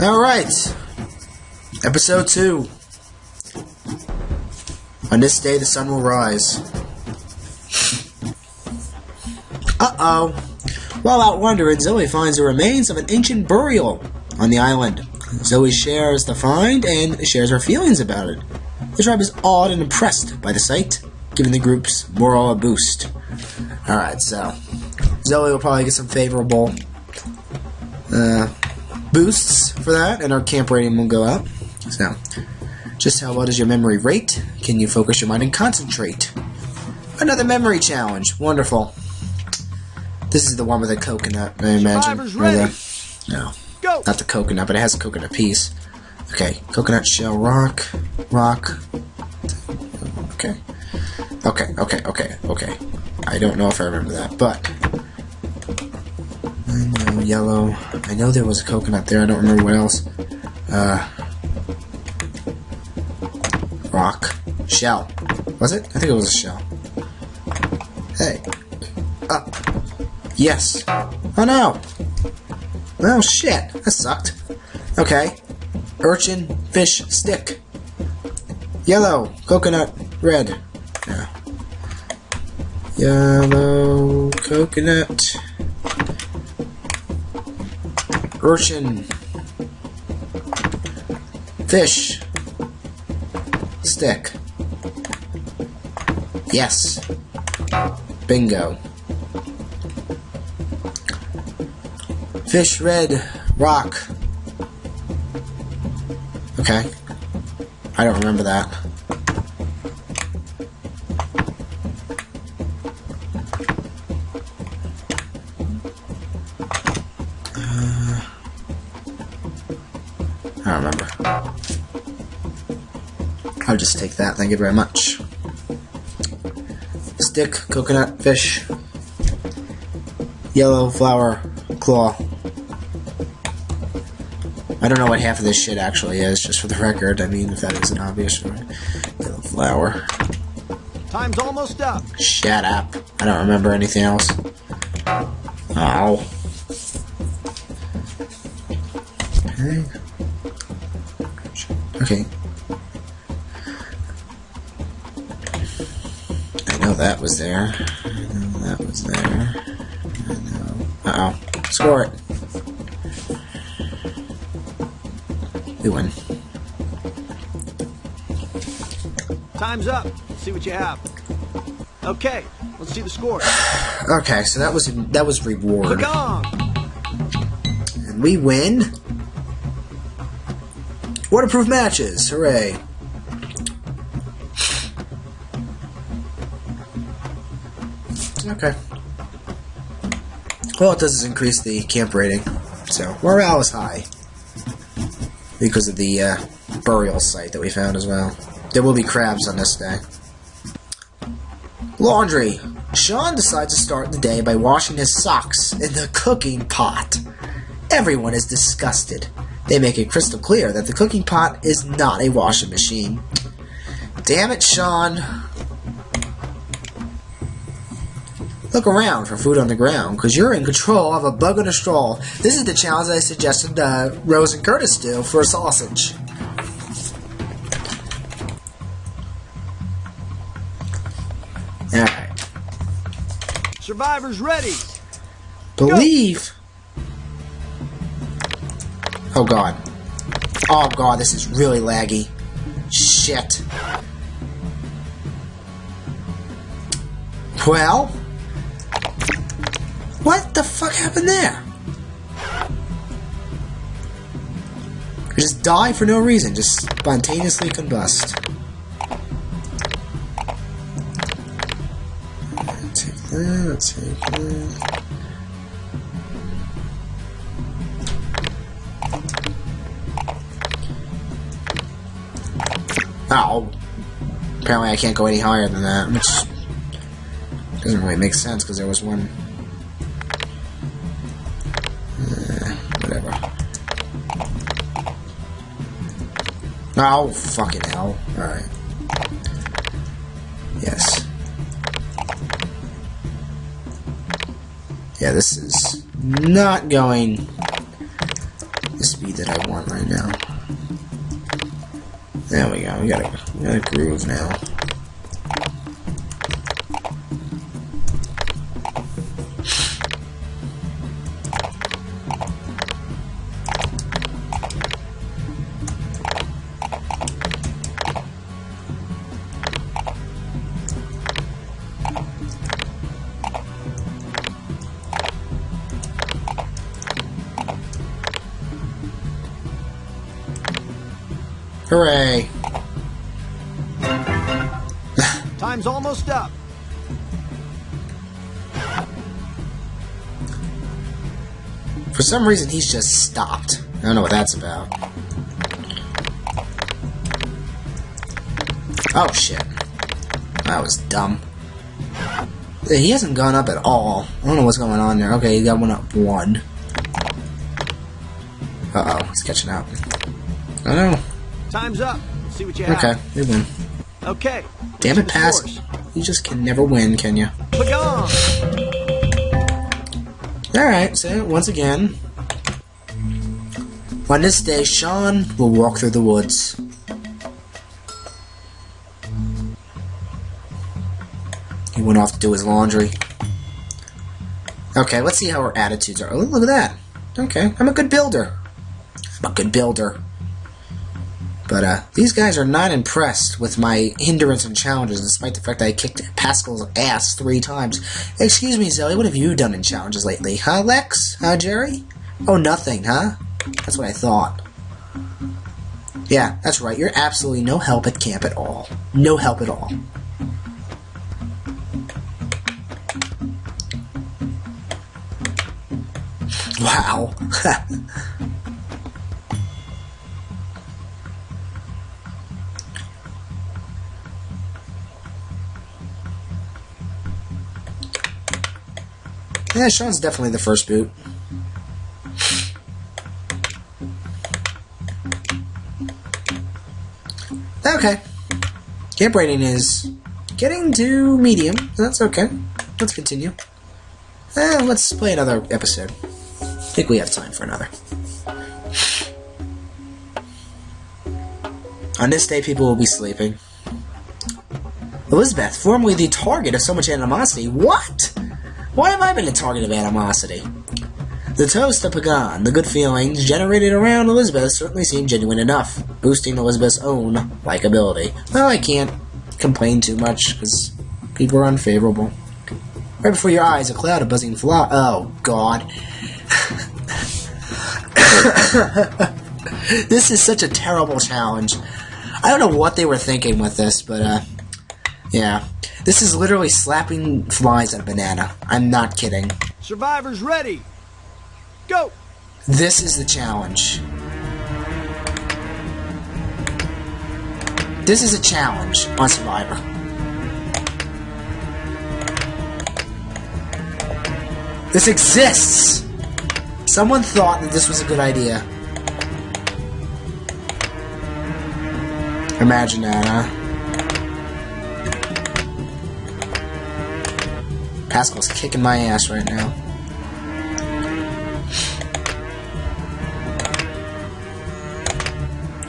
Alright. Episode 2. On this day, the sun will rise. Uh oh. While out wandering, Zoe finds the remains of an ancient burial on the island. Zoe shares the find and shares her feelings about it. The tribe is awed and impressed by the sight, giving the group's morale a boost. Alright, so Zoe will probably get some favorable uh, boosts for that, and our camp rating will go up. So, just how well does your memory rate? Can you focus your mind and concentrate? Another memory challenge. Wonderful. This is the one with the coconut, I imagine. The- no, Go! not the coconut, but it has a coconut piece. Okay, coconut shell rock, rock. Okay. Okay, okay, okay, okay. I don't know if I remember that, but Yellow. I know there was a coconut there. I don't remember what else. Uh, rock, shell. Was it? I think it was a shell. Hey, up. Yes. Oh no. Oh shit. That sucked. Okay. Urchin, fish, stick. Yellow, coconut, red. Yeah. Yellow, coconut. Urchin. Fish. Stick. Yes. Bingo. Fish, red, rock. Okay. I don't remember that. I don't remember. I'll just take that, thank you very much. Stick, coconut, fish, yellow flower, claw. I don't know what half of this shit actually is, just for the record. I mean, if that isn't obvious. Right? Yellow flower. Time's almost up. Shut up. I don't remember anything else. Oh. Okay. Okay. I know that was there. I know that was there. I know. Uh oh. Score it. We win. Time's up. Let's see what you have. Okay, let's see the score. Okay, so that was that was reward. And we win. Waterproof matches. Hooray. Okay. All it does is increase the camp rating. So, morale is high. Because of the uh, burial site that we found as well. There will be crabs on this day. Laundry. Sean decides to start the day by washing his socks in the cooking pot. Everyone is disgusted. They make it crystal clear that the cooking pot is not a washing machine. Damn it, Sean. Look around for food on the ground, because you're in control of a bug on a straw. This is the challenge I suggested uh, Rose and Curtis do for a sausage. Alright. Survivors ready. Believe. Oh god. Oh god, this is really laggy. Shit. Well. What the fuck happened there? Just die for no reason, just spontaneously combust. Take that, take that. Oh. Apparently I can't go any higher than that, which doesn't really make sense because there was one. Uh, whatever. Oh, fucking hell. Alright. Yes. Yeah, this is not going the speed that I want. right now. There we go. We got a, we got a groove now. Hooray! Time's almost up. For some reason, he's just stopped. I don't know what that's about. Oh, shit. That was dumb. He hasn't gone up at all. I don't know what's going on there. Okay, he got one up one. Uh-oh, he's catching up. I don't know. Time's up. Let's see what you have. Okay, we win. Okay. Damn it, Pass. scores. You just can never win, can you? Pagong. Alright, so once again. On this day, Sean will walk through the woods. He went off to do his laundry. Okay, let's see how our attitudes are. Oh, look at that. Okay, I'm a good builder. I'm a good builder. But uh, these guys are not impressed with my hindrance and challenges, despite the fact that I kicked Pascal's ass three times. Excuse me, Zoe, what have you done in challenges lately? Huh, Lex? Huh, Jerry? Oh, nothing, huh? That's what I thought. Yeah, that's right. You're absolutely no help at camp at all. No help at all. Wow. yeah, Sean's definitely the first boot. Okay. Camp rating is getting to medium. That's okay. Let's continue. Let's play another episode. I think we have time for another. On this day, people will be sleeping. Elizabeth, formerly the target of so much animosity. What? Why have I been the target of animosity? The toast of Pagong, the good feelings generated around Elizabeth certainly seem genuine enough, boosting Elizabeth's own likability. Well, I can't complain too much, because people are unfavorable. Right before your eyes, a cloud of buzzing fly. Oh, God. this is such a terrible challenge. I don't know what they were thinking with this, but, uh, yeah. This is literally slapping flies at a banana. I'm not kidding. Survivors ready. Go. This is the challenge. This is a challenge on Survivor. This exists! Someone thought that this was a good idea. Imagine that, huh? Pascal's kicking my ass right now.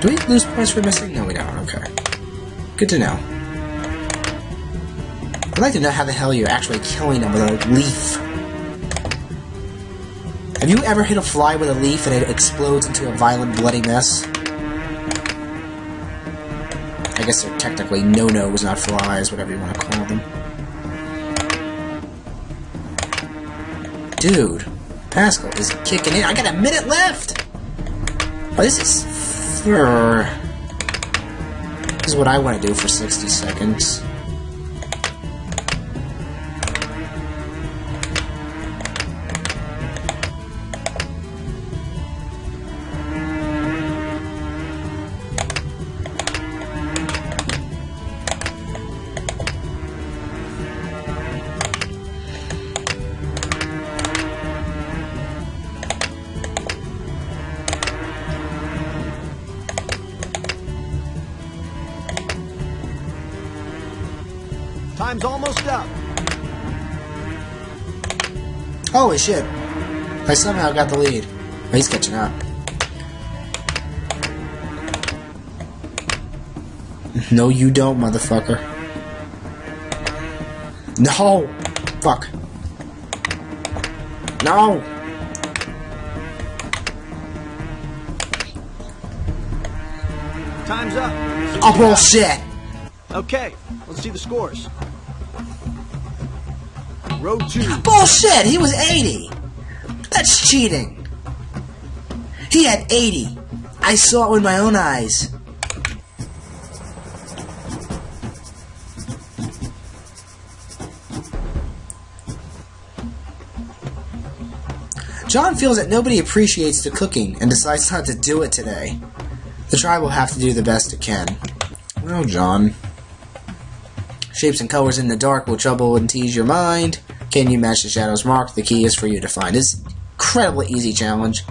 Do we lose points for missing? No, we don't. Okay. Good to know. I'd like to know how the hell you're actually killing them with a leaf. Have you ever hit a fly with a leaf and it explodes into a violent, bloody mess? I guess they're technically no-nos, not flies, whatever you want to call them. Dude, Pascal is kicking in. I got a minute left! Oh, this is... This is what I want to do for 60 seconds. Time's almost up. Holy shit. I somehow got the lead. He's catching up. No, you don't, motherfucker. No! Fuck. No! Time's up. Oh, bullshit! Okay, let's see the scores. Road two. Bullshit! He was 80! That's cheating! He had 80! I saw it with my own eyes. John feels that nobody appreciates the cooking and decides not to do it today. The tribe will have to do the best it can. Well, John. Shapes and colors in the dark will trouble and tease your mind. Can you match the shadow's mark? The key is for you to find. It's incredibly easy challenge.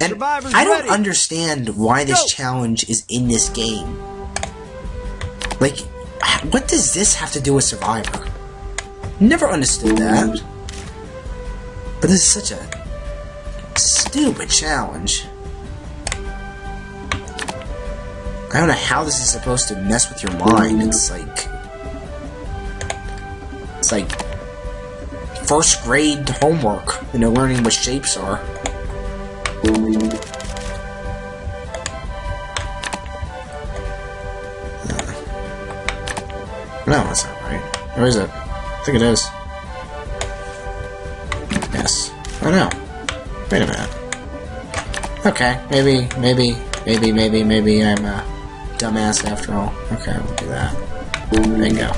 And Survivor's I don't ready. understand why this Go. challenge is in this game. Like, what does this have to do with Survivor? Never understood that. But this is such a stupid challenge. I don't know how this is supposed to mess with your mind. It's like. It's like. First grade homework, you know, learning what shapes are. Hmm. No, that's not right. Or is it? I think it is. Yes. Oh no. Wait a minute. Okay, maybe, maybe, maybe, maybe, maybe I'm a dumbass after all. Okay, we'll do that. Bingo.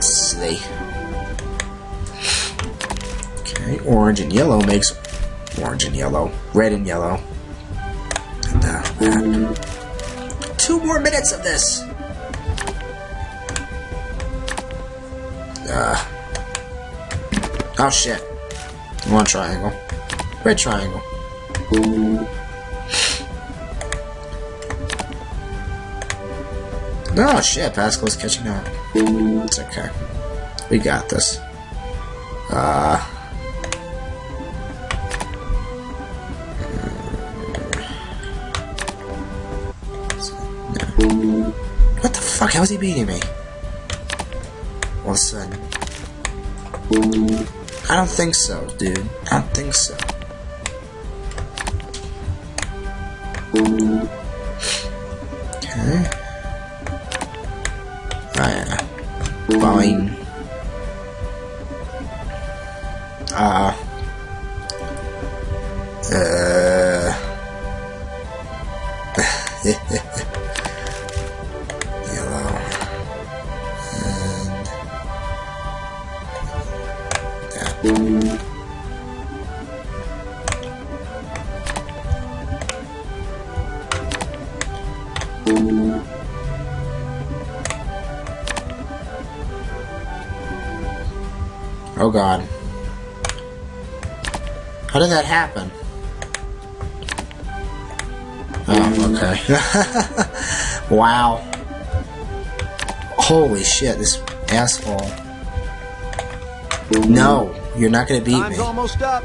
Silly. Okay, orange and yellow makes orange and yellow, red and yellow. And uh, that. Two more minutes of this. Uh. Oh shit. One triangle. Red triangle. No shit, Pascal's catching up. It's okay. We got this. Uh. What the fuck? How is he beating me? All of a sudden. I don't think so, dude. I don't think so. Okay. Yeah. Fine. Uh. Uh. Yellow. And. That. Oh god. How did that happen? Oh, okay. wow. Holy shit, this asshole. No, you're not gonna beat Time's me. almost up.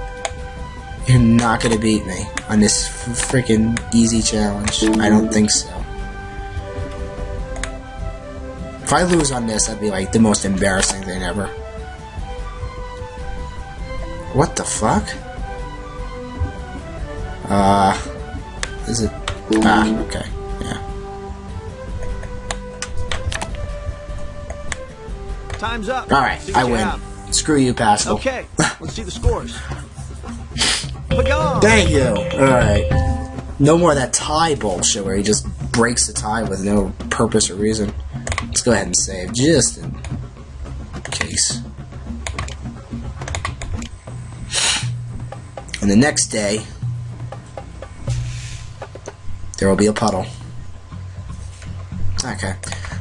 You're not gonna beat me on this freaking easy challenge. I don't think so. If I lose on this, that'd be like the most embarrassing thing ever. What the fuck? Uh, is it? Ah, okay, yeah. Time's up. All right, I win. have. Screw you, Pascal. Okay, let's see the scores. Thank you. All right. No more of that tie bullshit where he just breaks the tie with no purpose or reason. Let's go ahead and save, just in And the next day, there will be a puddle. Okay.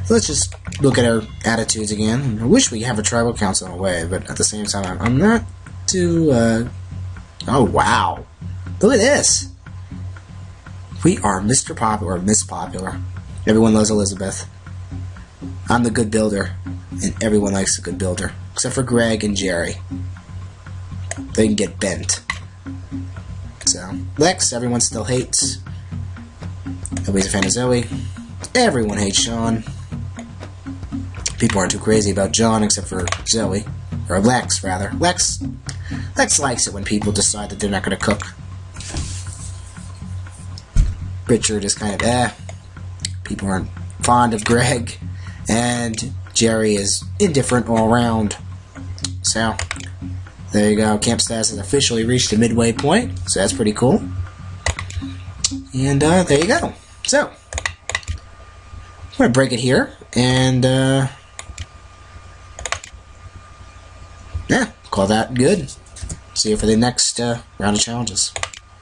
So let's just look at our attitudes again. I wish we have a tribal council in a way, but at the same time, I'm- not too, uh, Oh wow! Look at this. We are Mr. Popular, Miss Popular. Everyone loves Elizabeth. I'm the good builder, and everyone likes a good builder, except for Greg and Jerry. They can get bent. So Lex, everyone still hates. Nobody's a fan of Zoe. Everyone hates Sean. People aren't too crazy about John except for Zoe. Or Lex, rather. Lex Lex likes it when people decide that they're not going to cook. Richard is kind of eh. People aren't fond of Greg. And Jerry is indifferent all around. So, there you go. Camp Stas has officially reached the midway point. So that's pretty cool. And uh, there you go. So, I'm going to break it here. And, uh, yeah, call that good. See you for the next uh, round of challenges.